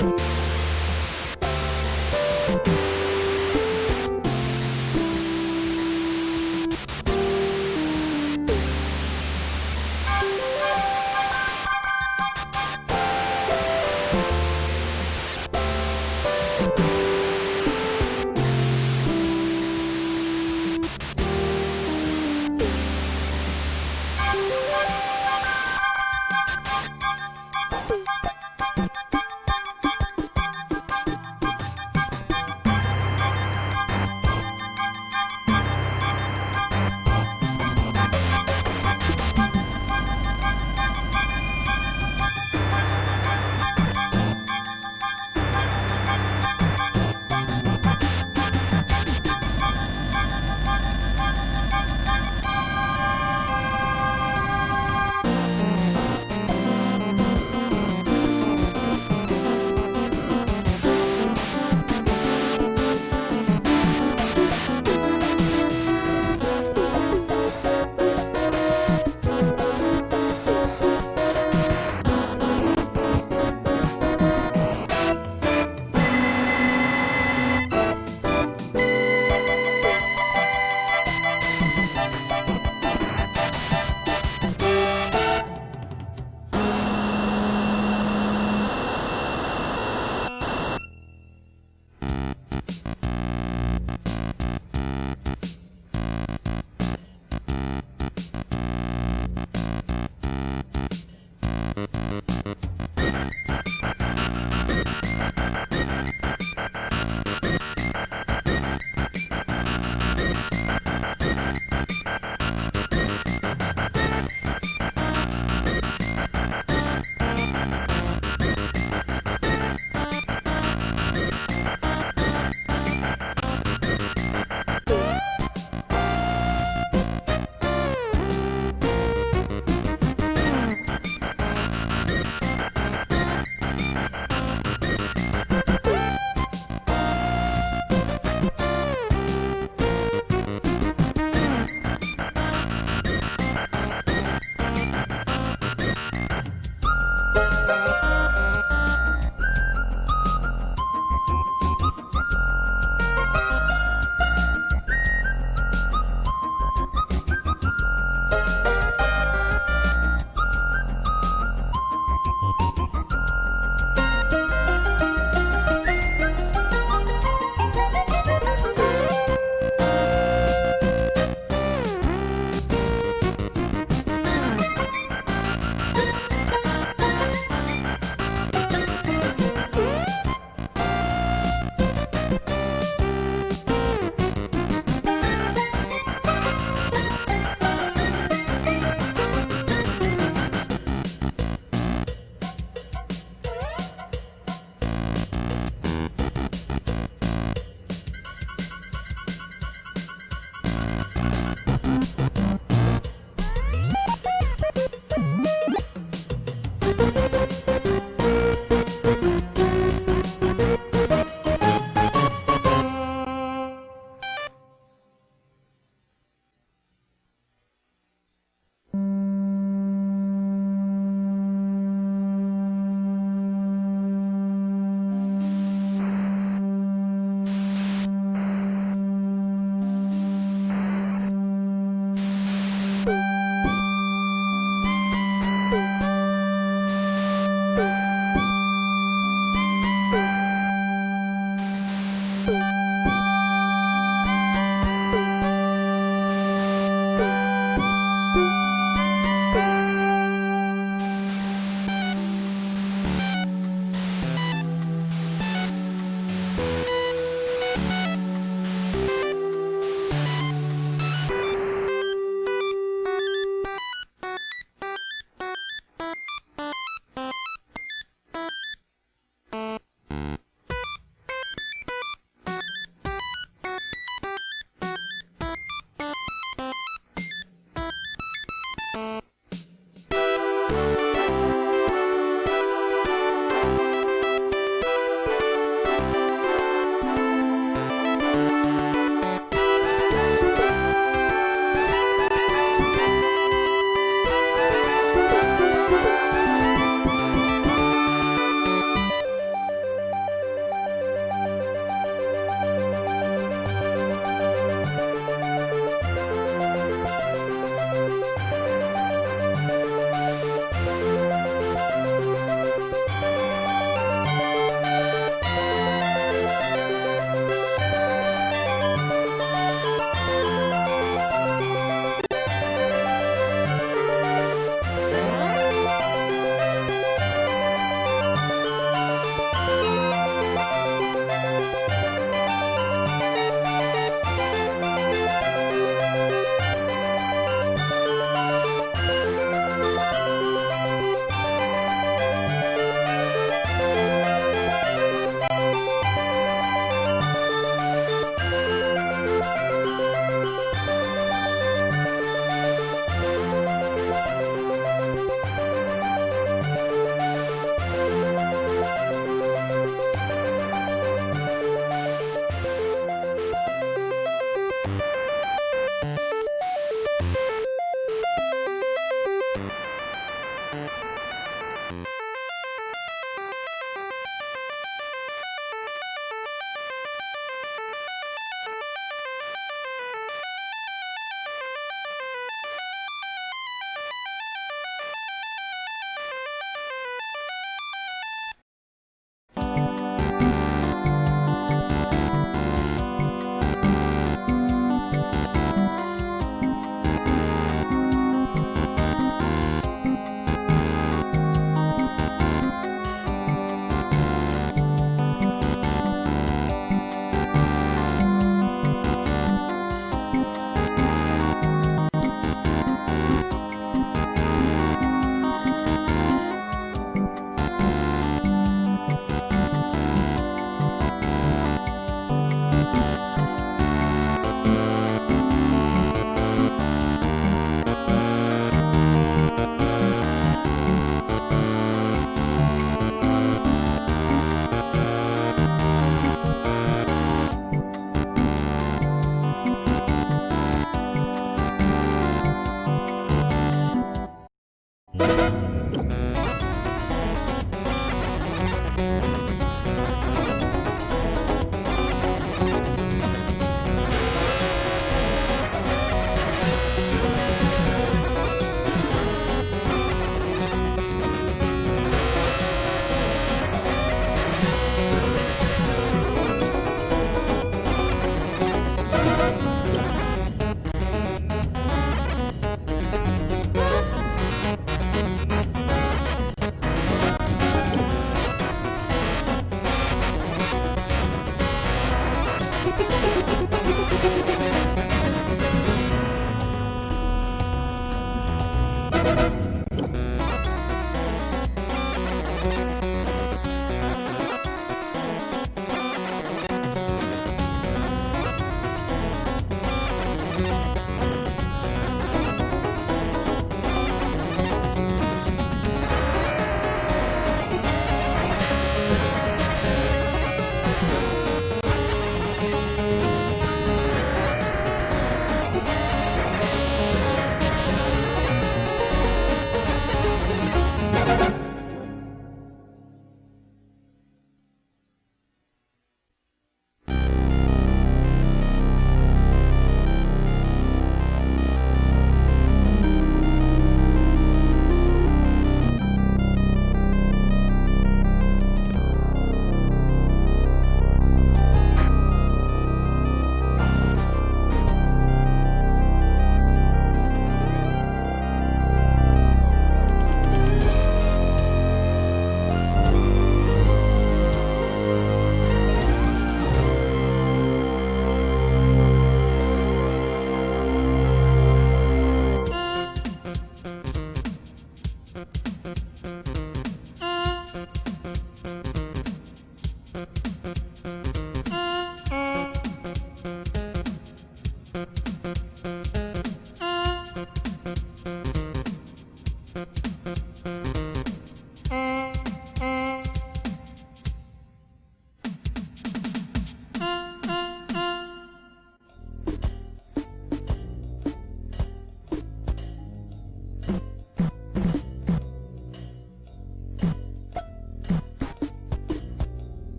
you